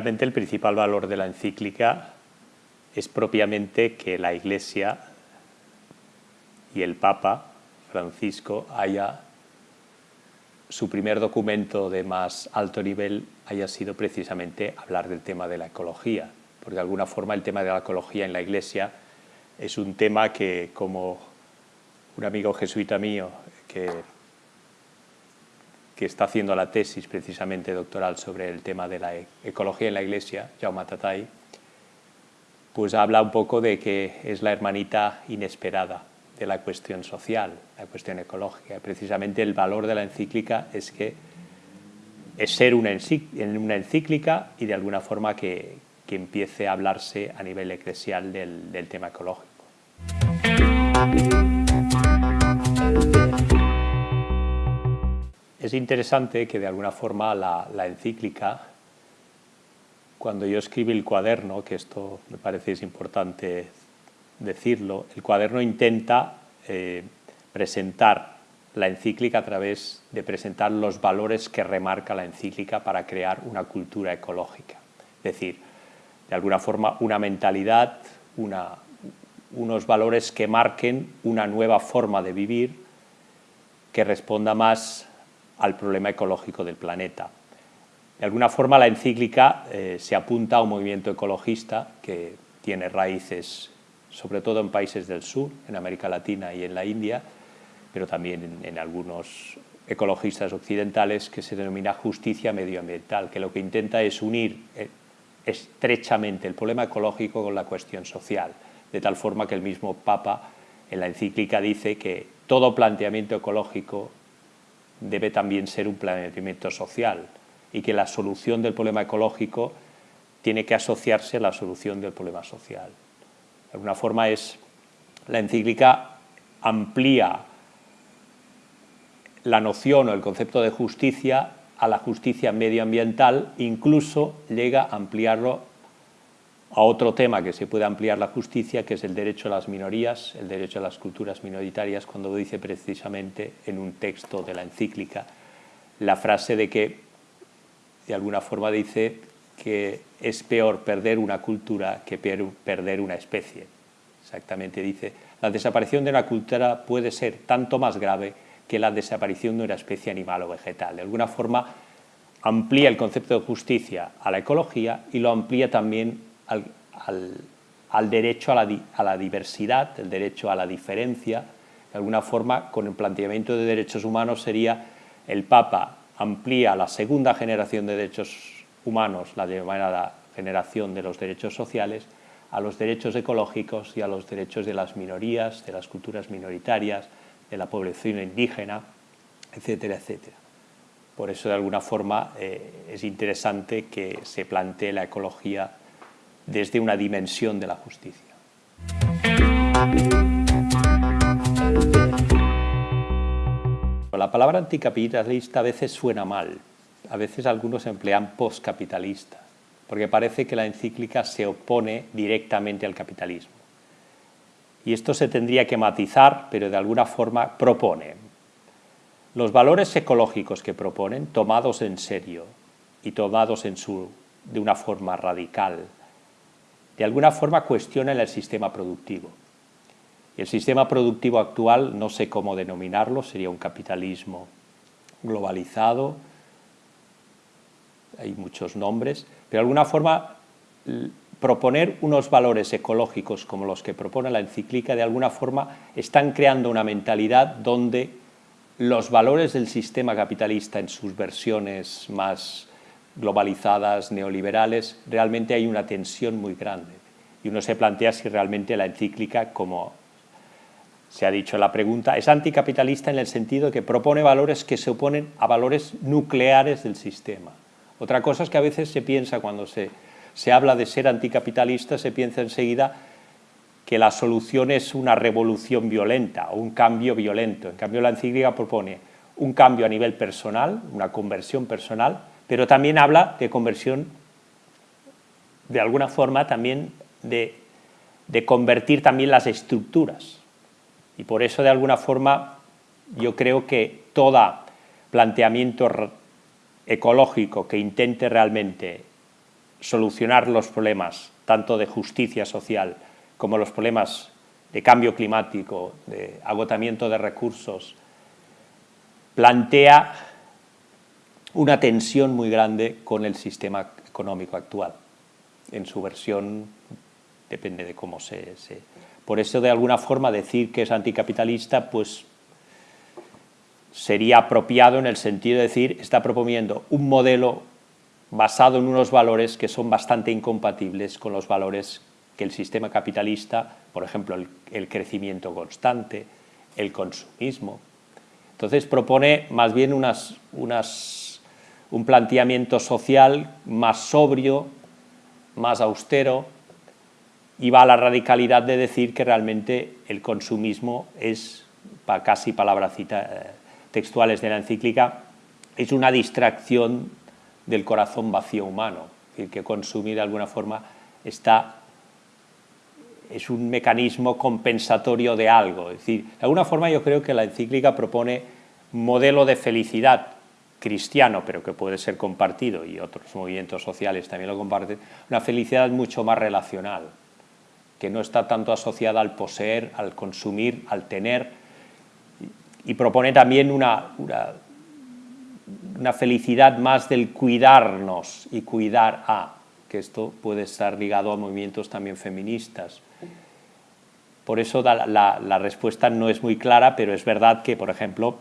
Realmente el principal valor de la encíclica es propiamente que la Iglesia y el Papa Francisco haya su primer documento de más alto nivel haya sido precisamente hablar del tema de la ecología, porque de alguna forma el tema de la ecología en la Iglesia es un tema que, como un amigo jesuita mío que, que está haciendo la tesis precisamente doctoral sobre el tema de la e-, ecología en la Iglesia, Jaume Tatay, pues habla un poco de que es la hermanita inesperada de la cuestión social, la cuestión ecológica. Precisamente el valor de la encíclica es que es ser una, encíclica y de alguna forma que, empiece a hablarse a nivel eclesial del, tema ecológico. Es interesante que de alguna forma la, la encíclica cuando yo escribí el cuaderno, que esto me parece es importante decirlo, el cuaderno intenta eh, presentar la encíclica a través de presentar los valores que remarca la encíclica para crear una cultura ecológica. Es decir, de alguna forma una mentalidad, unos valores que marquen una nueva forma de vivir que responda más al problema ecológico del planeta. De alguna forma la encíclica eh, se apunta a un movimiento ecologista que tiene raíces sobre todo en países del sur, en América Latina y en la India, pero también en, algunos ecologistas occidentales que se denomina justicia medioambiental, que lo que intenta es unir eh, estrechamente el problema ecológico con la cuestión social, de tal forma que el mismo Papa en la encíclica dice que todo planteamiento ecológico debe también ser un planteamiento social, y que la solución del problema ecológico tiene que asociarse a la solución del problema social. De alguna forma es, la encíclica amplía la noción o el concepto de justicia a la justicia medioambiental, incluso llega a ampliarlo a otro tema que se puede ampliar la justicia, que es el derecho a las minorías, el derecho a las culturas minoritarias, cuando dice precisamente en un texto de la encíclica la frase de que de alguna forma dice que es peor perder una cultura que perder una especie. Exactamente dice, la desaparición de una cultura puede ser tanto más grave que la desaparición de una especie animal o vegetal. De alguna forma amplía el concepto de justicia a la ecología y lo amplía también al, derecho a la, a la diversidad, el derecho a la diferencia. De alguna forma, con el planteamiento de derechos humanos sería el Papa amplía la segunda generación de derechos humanos, la llamada generación de los derechos sociales, a los derechos ecológicos y a los derechos de las minorías, de las culturas minoritarias, de la población indígena, etcétera, etcétera. Por eso, de alguna forma, eh, es interesante que se plantee la ecología desde una dimensión de la justicia. La palabra anticapitalista a veces suena mal, a veces algunos emplean postcapitalista, porque parece que la encíclica se opone directamente al capitalismo. Y esto se tendría que matizar, pero de alguna forma propone. Los valores ecológicos que proponen, tomados en serio y tomados su, de una forma radical, de alguna forma cuestionan el sistema productivo. El sistema productivo actual, no sé cómo denominarlo, sería un capitalismo globalizado, hay muchos nombres, pero de alguna forma proponer unos valores ecológicos como los que propone la encíclica, de alguna forma están creando una mentalidad donde los valores del sistema capitalista en sus versiones más globalizadas, neoliberales, realmente hay una tensión muy grande. Y uno se plantea si realmente la encíclica, como se ha dicho la pregunta, es anticapitalista en el sentido que propone valores que se oponen a valores nucleares del sistema. Otra cosa es que a veces se piensa, cuando se, se habla de ser anticapitalista, se piensa enseguida que la solución es una revolución violenta o un cambio violento. En cambio, la encíclica propone un cambio a nivel personal, una conversión personal, pero también habla de conversión, de alguna forma, también de, de convertir también las estructuras. Y por eso, de alguna forma, yo creo que todo planteamiento ecológico que intente realmente solucionar los problemas, tanto de justicia social como los problemas de cambio climático, de agotamiento de recursos, plantea una tensión muy grande con el sistema económico actual, en su versión, depende de cómo se, se... Por eso, de alguna forma, decir que es anticapitalista, pues sería apropiado en el sentido de decir, está proponiendo un modelo basado en unos valores que son bastante incompatibles con los valores que el sistema capitalista, por ejemplo, el, crecimiento constante, el consumismo. Entonces propone más bien unas, unas, un planteamiento social más sobrio, más austero, y va a la radicalidad de decir que realmente el consumismo es, casi palabracita eh, textuales de la encíclica, es una distracción del corazón vacío humano, es decir, que consumir de alguna forma está, es un mecanismo compensatorio de algo. Es decir, de alguna forma yo creo que la encíclica propone modelo de felicidad cristiano, pero que puede ser compartido, y otros movimientos sociales también lo comparten, una felicidad mucho más relacional, que no está tanto asociada al poseer, al consumir, al tener, y propone también una, una, felicidad más del cuidarnos y cuidar a, que esto puede estar ligado a movimientos también feministas. Por eso la, la, respuesta no es muy clara, pero es verdad que, por ejemplo,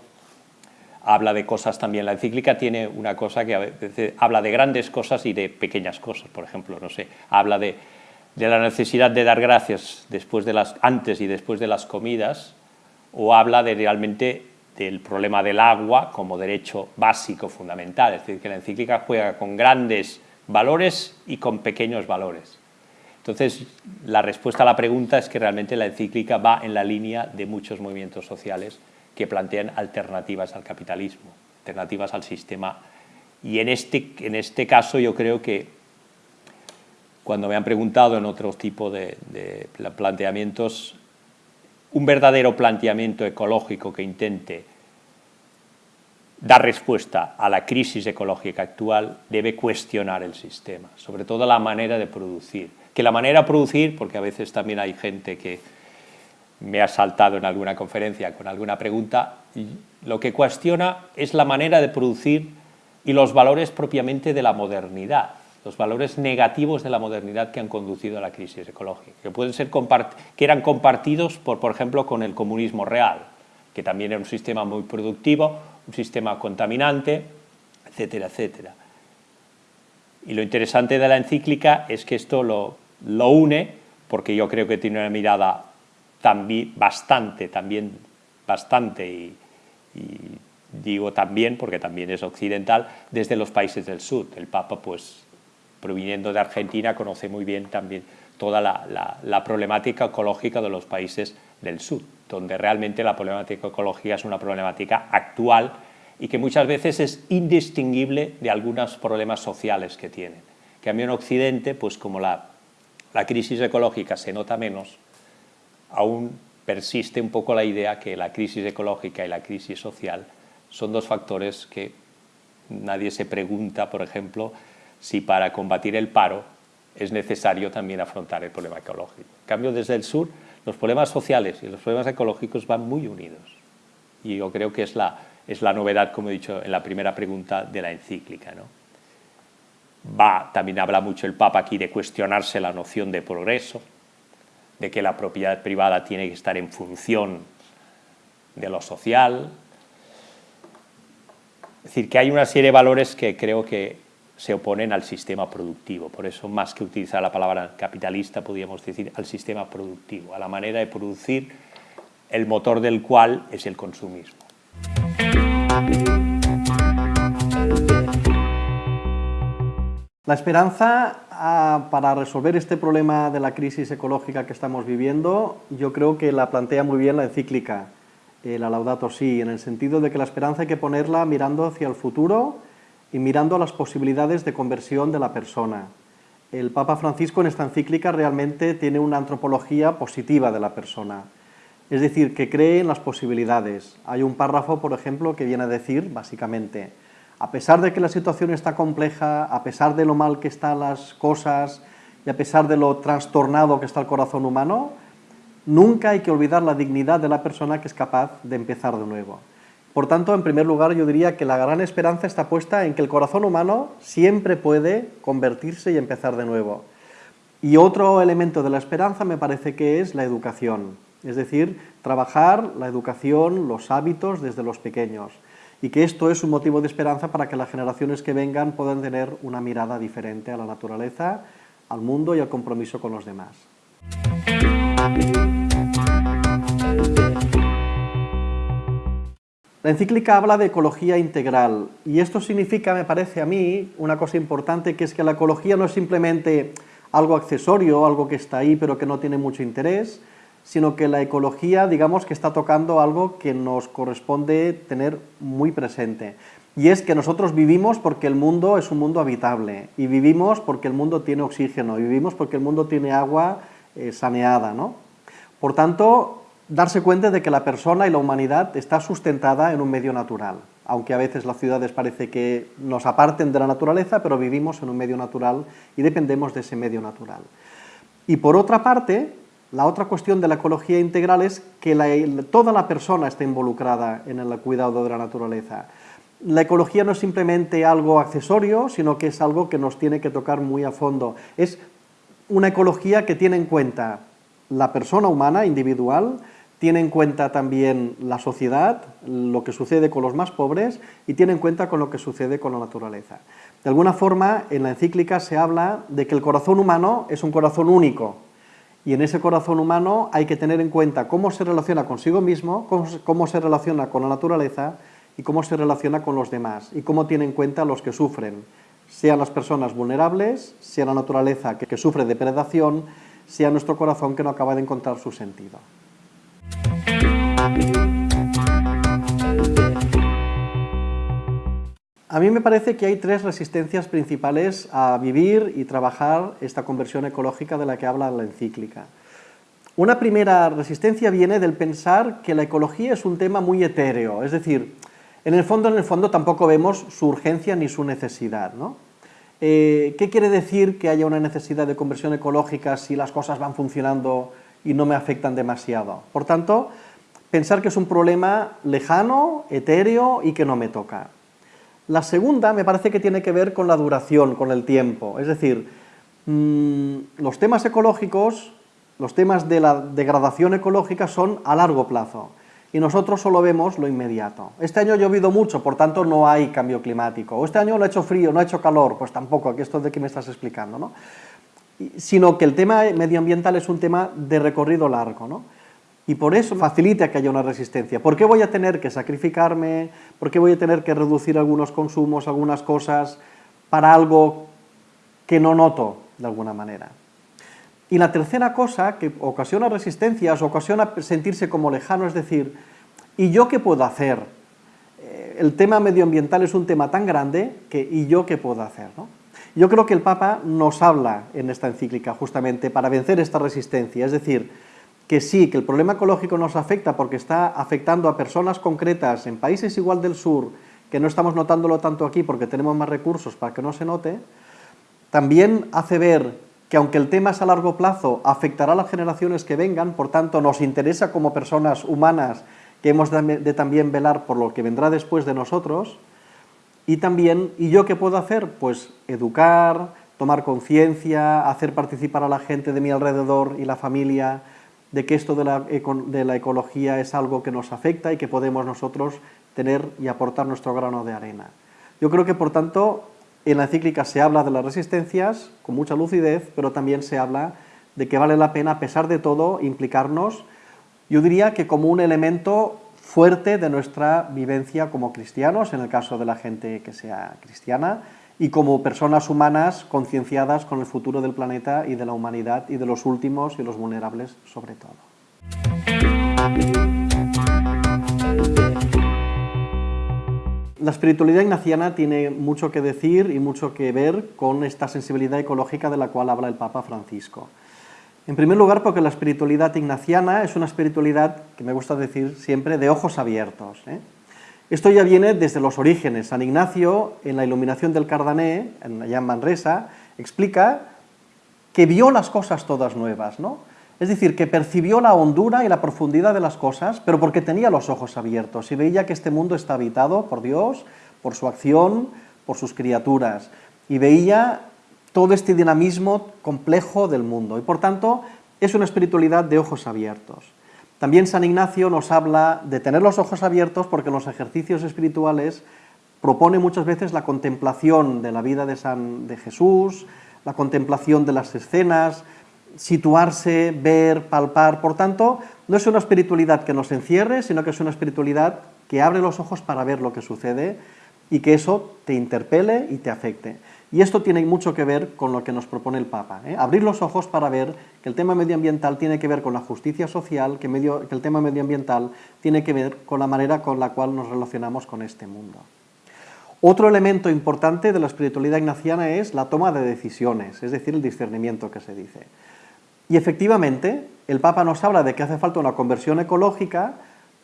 habla de cosas también. La encíclica tiene una cosa que habla de grandes cosas y de pequeñas cosas, por ejemplo, no sé, habla de, de la necesidad de dar gracias después de las, antes y después de las comidas, o habla de realmente del problema del agua como derecho básico fundamental, es decir, que la encíclica juega con grandes valores y con pequeños valores. Entonces, la respuesta a la pregunta es que realmente la encíclica va en la línea de muchos movimientos sociales que plantean alternativas al capitalismo, alternativas al sistema. Y en este, en este caso yo creo que cuando me han preguntado en otro tipo de, de planteamientos, un verdadero planteamiento ecológico que intente dar respuesta a la crisis ecológica actual debe cuestionar el sistema, sobre todo la manera de producir. Que la manera de producir, porque a veces también hay gente que me ha saltado en alguna conferencia con alguna pregunta, lo que cuestiona es la manera de producir y los valores propiamente de la modernidad los valores negativos de la modernidad que han conducido a la crisis ecológica, que, pueden ser que eran compartidos, por, por ejemplo, con el comunismo real, que también era un sistema muy productivo, un sistema contaminante, etcétera, etcétera. Y lo interesante de la encíclica es que esto lo, lo une, porque yo creo que tiene una mirada también, bastante, también bastante, y, digo también, porque también es occidental, desde los países del sur. El Papa, pues, proviniendo de Argentina, conoce muy bien también toda la, problemática ecológica de los países del sur, donde realmente la problemática ecológica es una problemática actual y que muchas veces es indistinguible de algunos problemas sociales que tienen. Que a mí en Occidente, pues como la, la crisis ecológica se nota menos, aún persiste un poco la idea que la crisis ecológica y la crisis social son dos factores que nadie se pregunta, por ejemplo, si para combatir el paro es necesario también afrontar el problema ecológico. En cambio, desde el sur, los problemas sociales y los problemas ecológicos van muy unidos. Y yo creo que es la, es la novedad, como he dicho en la primera pregunta, de la encíclica. ¿no? Va, también habla mucho el Papa aquí de cuestionarse la noción de progreso, de que la propiedad privada tiene que estar en función de lo social. Es decir, que hay una serie de valores que creo que se oponen al sistema productivo. Por eso, más que utilizar la palabra capitalista, podríamos decir al sistema productivo, a la manera de producir el motor del cual es el consumismo. La esperanza ah, para resolver este problema de la crisis ecológica que estamos viviendo, yo creo que la plantea muy bien la encíclica, eh, la Laudato Si, en el sentido de que la esperanza hay que ponerla mirando hacia el futuro y mirando las posibilidades de conversión de la persona. El Papa Francisco en esta encíclica realmente tiene una antropología positiva de la persona, es decir, que cree en las posibilidades. Hay un párrafo, por ejemplo, que viene a decir, básicamente, a pesar de que la situación está compleja, a pesar de lo mal que están las cosas y a pesar de lo trastornado que está el corazón humano, nunca hay que olvidar la dignidad de la persona que es capaz de empezar de nuevo. Por tanto, en primer lugar, yo diría que la gran esperanza está puesta en que el corazón humano siempre puede convertirse y empezar de nuevo. Y otro elemento de la esperanza me parece que es la educación, es decir, trabajar la educación, los hábitos desde los pequeños, y que esto es un motivo de esperanza para que las generaciones que vengan puedan tener una mirada diferente a la naturaleza, al mundo y al compromiso con los demás. La encíclica habla de ecología integral y esto significa, me parece a mí, una cosa importante que es que la ecología no es simplemente algo accesorio, algo que está ahí pero que no tiene mucho interés, sino que la ecología, digamos, que está tocando algo que nos corresponde tener muy presente. Y es que nosotros vivimos porque el mundo es un mundo habitable, y vivimos porque el mundo tiene oxígeno, y vivimos porque el mundo tiene agua eh, saneada, ¿no? Por tanto, darse cuenta de que la persona y la humanidad está sustentada en un medio natural, aunque a veces las ciudades parece que nos aparten de la naturaleza, pero vivimos en un medio natural y dependemos de ese medio natural. Y por otra parte, la otra cuestión de la ecología integral es que toda la persona está involucrada en el cuidado de la naturaleza. La ecología no es simplemente algo accesorio, sino que es algo que nos tiene que tocar muy a fondo. Es una ecología que tiene en cuenta la persona humana individual, tiene en cuenta también la sociedad, lo que sucede con los más pobres y tiene en cuenta con lo que sucede con la naturaleza. De alguna forma, en la encíclica se habla de que el corazón humano es un corazón único y en ese corazón humano hay que tener en cuenta cómo se relaciona consigo mismo, cómo, se relaciona con la naturaleza y cómo se relaciona con los demás y cómo tiene en cuenta los que sufren, sean las personas vulnerables, sea la naturaleza que, que sufre depredación, sea nuestro corazón que no acaba de encontrar su sentido. A mí me parece que hay tres resistencias principales a vivir y trabajar esta conversión ecológica de la que habla la encíclica. Una primera resistencia viene del pensar que la ecología es un tema muy etéreo, es decir, en el fondo, en el fondo tampoco vemos su urgencia ni su necesidad. Eh, ¿Qué quiere decir que haya una necesidad de conversión ecológica si las cosas van funcionando y no me afectan demasiado? Por tanto, pensar que es un problema lejano, etéreo y que no me toca. La segunda me parece que tiene que ver con la duración, con el tiempo, es decir, mm, los temas ecológicos, los temas de la degradación ecológica son a largo plazo y nosotros solo vemos lo inmediato. Este año ha llovido mucho, por tanto no hay cambio climático. Este año no ha hecho frío, no ha hecho calor, pues tampoco, aquí esto de qué me estás explicando, ¿no? Sino que el tema medioambiental es un tema de recorrido largo, ¿no? Y por eso facilita que haya una resistencia. ¿Por qué voy a tener que sacrificarme? ¿Por qué voy a tener que reducir algunos consumos, algunas cosas, para algo que no noto de alguna manera? Y la tercera cosa que ocasiona resistencias, ocasiona sentirse como lejano, es decir, ¿y yo qué puedo hacer? Eh, el tema medioambiental es un tema tan grande que ¿y yo qué puedo hacer? Yo creo que el Papa nos habla en esta encíclica justamente para vencer esta resistencia, es decir, que sí, que el problema ecológico nos afecta porque está afectando a personas concretas en países igual del sur, que no estamos notándolo tanto aquí porque tenemos más recursos para que no se note, también hace ver que aunque el tema es a largo plazo, afectará a las generaciones que vengan, por tanto nos interesa como personas humanas que hemos de también velar por lo que vendrá después de nosotros, y también, ¿y yo qué puedo hacer? Pues educar, tomar conciencia, hacer participar a la gente de mi alrededor y la familia, de que esto de la, ecología es algo que nos afecta y que podemos nosotros tener y aportar nuestro grano de arena. Yo creo que, por tanto, en la encíclica se habla de las resistencias con mucha lucidez, pero también se habla de que vale la pena, a pesar de todo, implicarnos, yo diría que como un elemento fuerte de nuestra vivencia como cristianos, en el caso de la gente que sea cristiana, y como personas humanas concienciadas con el futuro del planeta y de la humanidad y de los últimos y los vulnerables sobre todo. La espiritualidad ignaciana tiene mucho que decir y mucho que ver con esta sensibilidad ecológica de la cual habla el Papa Francisco. En primer lugar, porque la espiritualidad ignaciana es una espiritualidad, que me gusta decir siempre, de ojos abiertos. ¿eh? Esto ya viene desde los orígenes. San Ignacio, en la iluminación del Cardané, allá en Manresa, explica que vio las cosas todas nuevas, ¿no? Es decir, que percibió la hondura y la profundidad de las cosas, pero porque tenía los ojos abiertos y veía que este mundo está habitado por Dios, por su acción, por sus criaturas, y veía todo este dinamismo complejo del mundo. Y por tanto, es una espiritualidad de ojos abiertos. También San Ignacio nos habla de tener los ojos abiertos porque los ejercicios espirituales propone muchas veces la contemplación de la vida de, San, de Jesús, la contemplación de las escenas, situarse, ver, palpar. Por tanto, no es una espiritualidad que nos encierre, sino que es una espiritualidad que abre los ojos para ver lo que sucede y que eso te interpele y te afecte. Y esto tiene mucho que ver con lo que nos propone el Papa. ¿eh? Abrir los ojos para ver que el tema medioambiental tiene que ver con la justicia social, que, que el tema medioambiental tiene que ver con la manera con la cual nos relacionamos con este mundo. Otro elemento importante de la espiritualidad ignaciana es la toma de decisiones, es decir, el discernimiento que se dice. Y efectivamente, el Papa nos habla de que hace falta una conversión ecológica,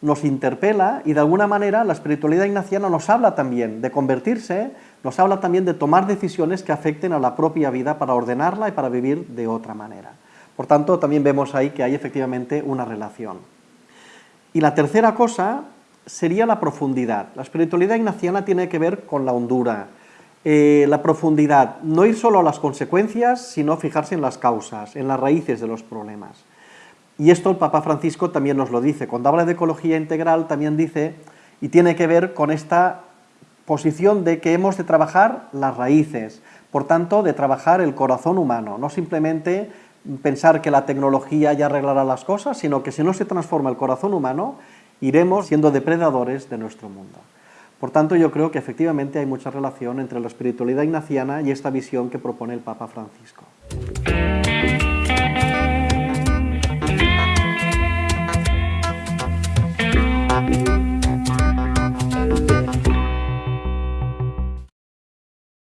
nos interpela y de alguna manera la espiritualidad ignaciana nos habla también de convertirse, nos habla también de tomar decisiones que afecten a la propia vida para ordenarla y para vivir de otra manera. Por tanto, también vemos ahí que hay efectivamente una relación. Y la tercera cosa sería la profundidad. La espiritualidad ignaciana tiene que ver con la hondura, eh, la profundidad, no ir solo a las consecuencias, sino fijarse en las causas, en las raíces de los problemas. Y esto el Papa Francisco también nos lo dice. Cuando habla de ecología integral también dice, y tiene que ver con esta posición de que hemos de trabajar las raíces, por tanto, de trabajar el corazón humano, no simplemente pensar que la tecnología ya arreglará las cosas, sino que si no se transforma el corazón humano, iremos siendo depredadores de nuestro mundo. Por tanto, yo creo que efectivamente hay mucha relación entre la espiritualidad ignaciana y esta visión que propone el Papa Francisco.